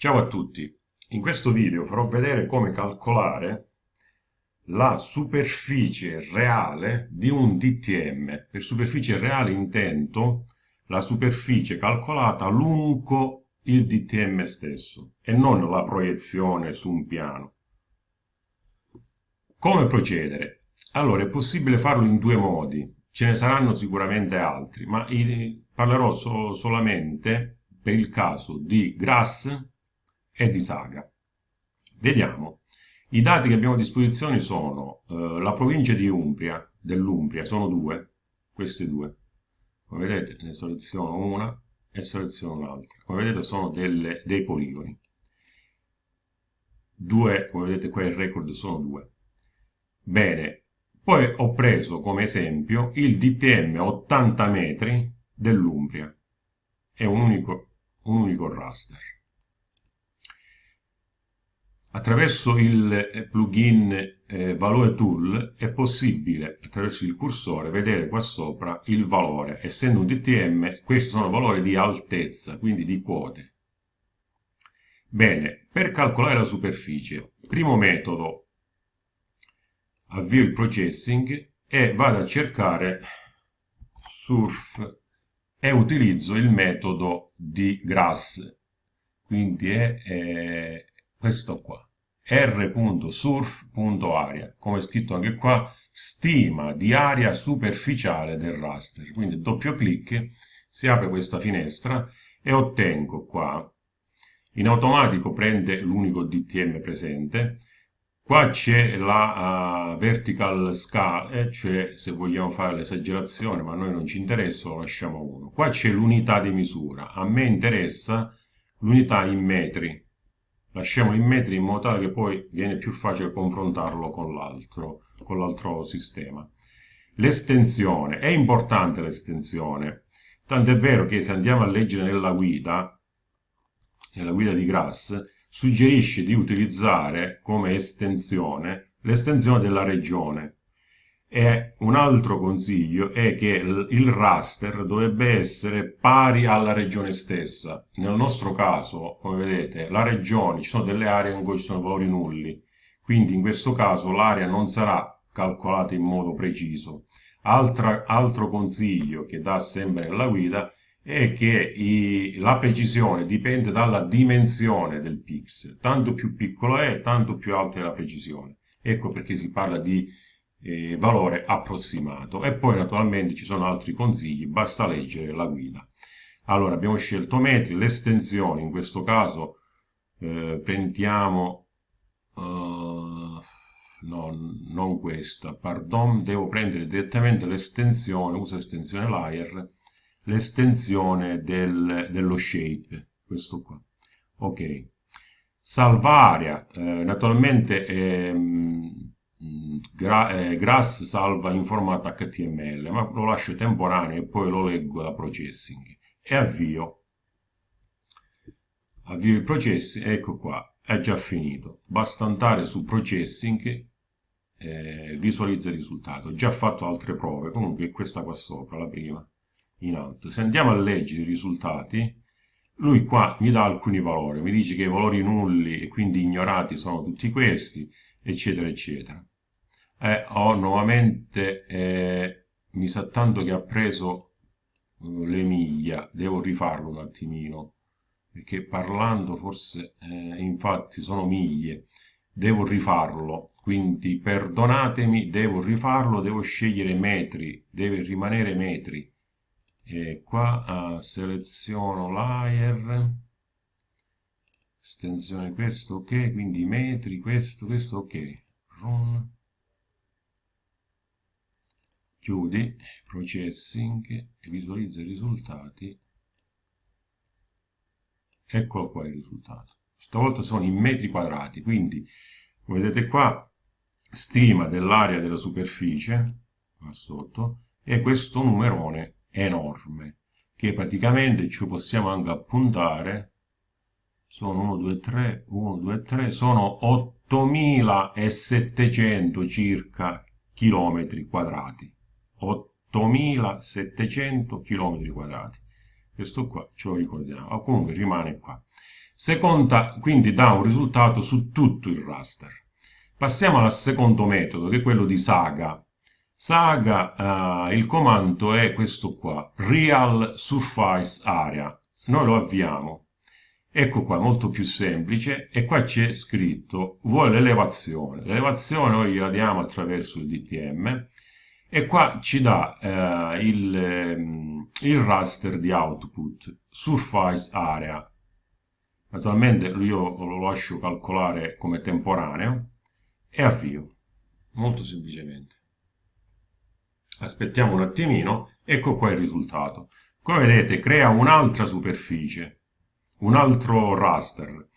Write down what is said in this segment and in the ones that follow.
Ciao a tutti, in questo video farò vedere come calcolare la superficie reale di un DTM. Per superficie reale intendo la superficie calcolata lungo il DTM stesso e non la proiezione su un piano. Come procedere? Allora, è possibile farlo in due modi, ce ne saranno sicuramente altri, ma parlerò so solamente per il caso di Grass e di Saga. Vediamo. I dati che abbiamo a disposizione sono eh, la provincia di Umbria, dell'Umbria, sono due, queste due. Come vedete ne seleziono una e seleziono un'altra. Come vedete sono delle, dei poligoni. Due, come vedete qua il record sono due. Bene, poi ho preso come esempio il DTM 80 metri dell'Umbria. È un unico, un unico raster. Attraverso il eh, plugin eh, Valore Tool è possibile, attraverso il cursore, vedere qua sopra il valore. Essendo un DTM, questi sono valori di altezza, quindi di quote. Bene, per calcolare la superficie, primo metodo, avvio il processing e vado a cercare surf e utilizzo il metodo di grass, quindi è, è questo qua r.surf.area come scritto anche qua stima di area superficiale del raster. Quindi doppio clic si apre questa finestra e ottengo qua. In automatico prende l'unico DTM presente. Qua c'è la uh, vertical scale cioè se vogliamo fare l'esagerazione ma a noi non ci interessa lo lasciamo uno. Qua c'è l'unità di misura. A me interessa l'unità in metri lasciamo in metri in modo tale che poi viene più facile confrontarlo con l'altro sistema. L'estensione è importante l'estensione. Tanto è vero che se andiamo a leggere nella guida nella guida di Grass suggerisce di utilizzare come estensione l'estensione della regione e un altro consiglio è che il raster dovrebbe essere pari alla regione stessa. Nel nostro caso, come vedete, la regione, ci sono delle aree in cui ci sono valori nulli, quindi in questo caso l'area non sarà calcolata in modo preciso. Altra, altro consiglio che dà sempre nella guida è che i, la precisione dipende dalla dimensione del pixel. Tanto più piccolo è, tanto più alta è la precisione. Ecco perché si parla di eh, valore approssimato. E poi naturalmente ci sono altri consigli basta leggere la guida. Allora abbiamo scelto metri l'estensione in questo caso eh, prendiamo uh, no, non questa pardon devo prendere direttamente l'estensione uso l'estensione layer l'estensione del, dello shape questo qua. Ok. Salva area eh, naturalmente ehm, Gra eh, Grass salva in formato HTML, ma lo lascio temporaneo e poi lo leggo da processing e avvio. Avvio il processing, ecco qua, è già finito. Basta andare su processing, eh, visualizza il risultato. Ho già fatto altre prove, comunque è questa qua sopra, la prima, in alto. Se andiamo a leggere i risultati, lui qua mi dà alcuni valori, mi dice che i valori nulli e quindi ignorati sono tutti questi, eccetera, eccetera. Eh, ho nuovamente, eh, mi sa tanto che ha preso uh, le miglia, devo rifarlo un attimino, perché parlando forse, eh, infatti sono miglie, devo rifarlo, quindi perdonatemi, devo rifarlo, devo scegliere metri, deve rimanere metri. E qua uh, seleziono layer, estensione questo ok, quindi metri, questo, questo ok, run chiudi processing e visualizza i risultati. Eccolo qua il risultato. Stavolta sono in metri quadrati quindi come vedete qua stima dell'area della superficie qua sotto e questo numerone enorme che praticamente ci possiamo anche appuntare. Sono 1 2 3 1 2 3 sono 8700 circa chilometri quadrati 8700 km quadrati questo qua ce lo ricordiamo comunque rimane qua seconda, quindi dà un risultato su tutto il raster. Passiamo al secondo metodo, che è quello di Saga. Saga, uh, il comando è questo qua, Real Surface Area. Noi lo avviamo. Ecco qua, molto più semplice, e qua c'è scritto, vuole l'elevazione. L'elevazione noi gliela diamo attraverso il DTM, e qua ci dà eh, il, ehm, il raster di output, surface area. Naturalmente io lo lascio calcolare come temporaneo, e avvio, molto semplicemente. Aspettiamo un attimino, ecco qua il risultato. Come vedete crea un'altra superficie, un altro raster,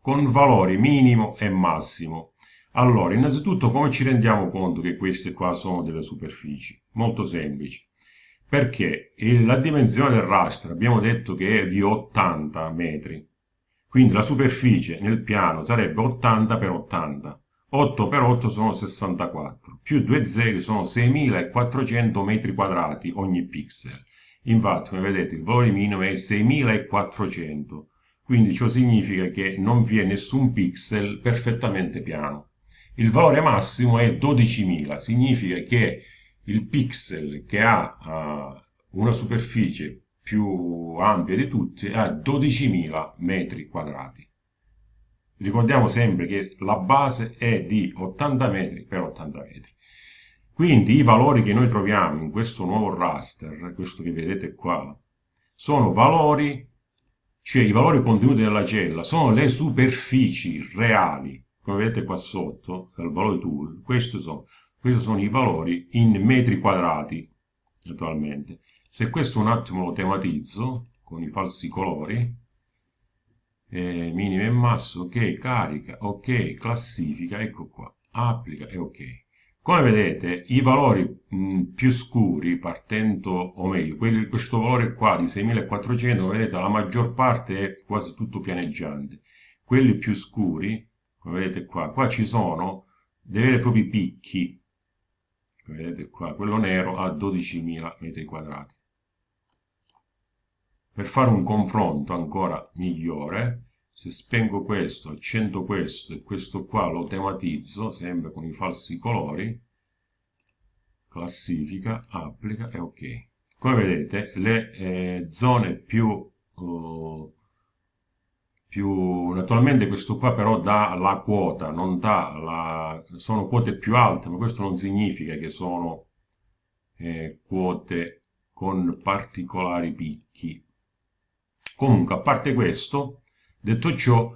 con valori minimo e massimo. Allora, innanzitutto come ci rendiamo conto che queste qua sono delle superfici? Molto semplici. Perché la dimensione del raster abbiamo detto che è di 80 metri. Quindi la superficie nel piano sarebbe 80 per 80. 8 per 8 sono 64, più 2 zeri sono 6400 metri quadrati ogni pixel. Infatti, come vedete, il valore minimo è 6400, quindi ciò significa che non vi è nessun pixel perfettamente piano. Il valore massimo è 12.000, significa che il pixel che ha uh, una superficie più ampia di tutti ha 12.000 metri quadrati. Ricordiamo sempre che la base è di 80 metri per 80 metri. Quindi i valori che noi troviamo in questo nuovo raster, questo che vedete qua, sono valori, cioè i valori contenuti nella cella, sono le superfici reali, come vedete qua sotto, dal valore tool, questi sono, questi sono i valori in metri quadrati, attualmente. Se questo un attimo lo tematizzo, con i falsi colori, eh, minimo e masso, ok, carica, ok, classifica, ecco qua, applica e ok. Come vedete, i valori mh, più scuri, partendo, o meglio, quelli, questo valore qua di 6400, vedete, la maggior parte è quasi tutto pianeggiante. Quelli più scuri, vedete qua, qua ci sono dei veri e propri picchi, vedete qua, quello nero ha 12.000 metri quadrati. Per fare un confronto ancora migliore, se spengo questo, accendo questo e questo qua lo tematizzo, sempre con i falsi colori, classifica, applica e ok. Come vedete, le eh, zone più, uh, più... Naturalmente questo qua però dà la quota, non dà la... sono quote più alte, ma questo non significa che sono eh, quote con particolari picchi. Comunque, a parte questo, detto ciò,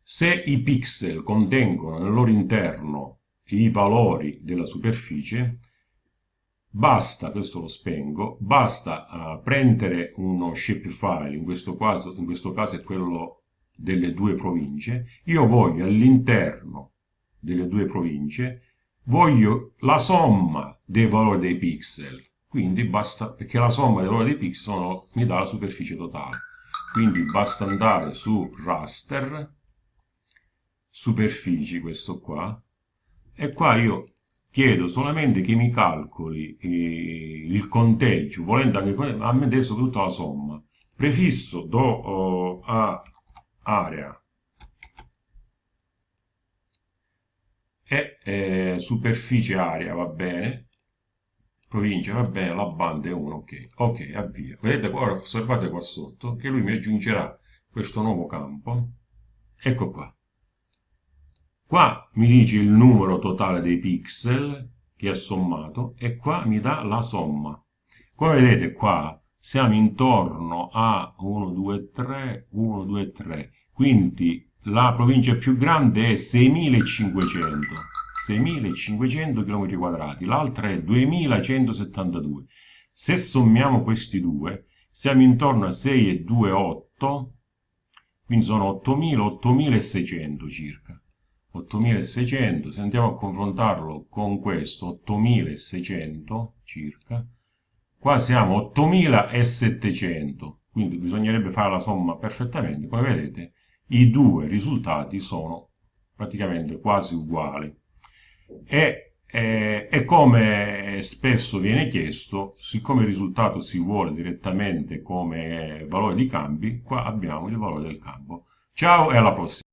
se i pixel contengono nel loro interno i valori della superficie, basta, questo lo spengo, basta uh, prendere uno shapefile, in questo, caso, in questo caso è quello delle due province, io voglio all'interno delle due province, voglio la somma dei valori dei pixel, quindi basta, perché la somma dei valori dei pixel sono, mi dà la superficie totale. Quindi basta andare su raster superfici questo qua e qua io chiedo solamente che mi calcoli eh, il conteggio volendo anche a me adesso tutta la somma. Prefisso do oh, a area e eh, superficie area va bene provincia, va bene, la banda è 1, ok, ok, avvia. Vedete, ora osservate qua sotto che lui mi aggiungerà questo nuovo campo, ecco qua. Qua mi dice il numero totale dei pixel che ha sommato e qua mi dà la somma. Come vedete qua siamo intorno a 1, 2, 3, 1, 2, 3, quindi la provincia più grande è 6500 6.500 km quadrati, l'altra è 2.172. Se sommiamo questi due, siamo intorno a 6,28, quindi sono 8.000, 8.600 circa. 8.600, se andiamo a confrontarlo con questo, 8.600 circa, qua siamo 8.700, quindi bisognerebbe fare la somma perfettamente, come vedete i due risultati sono praticamente quasi uguali e, e, e, come spesso viene chiesto, siccome il risultato si vuole direttamente come valore di cambi, qua abbiamo il valore del campo. Ciao e alla prossima!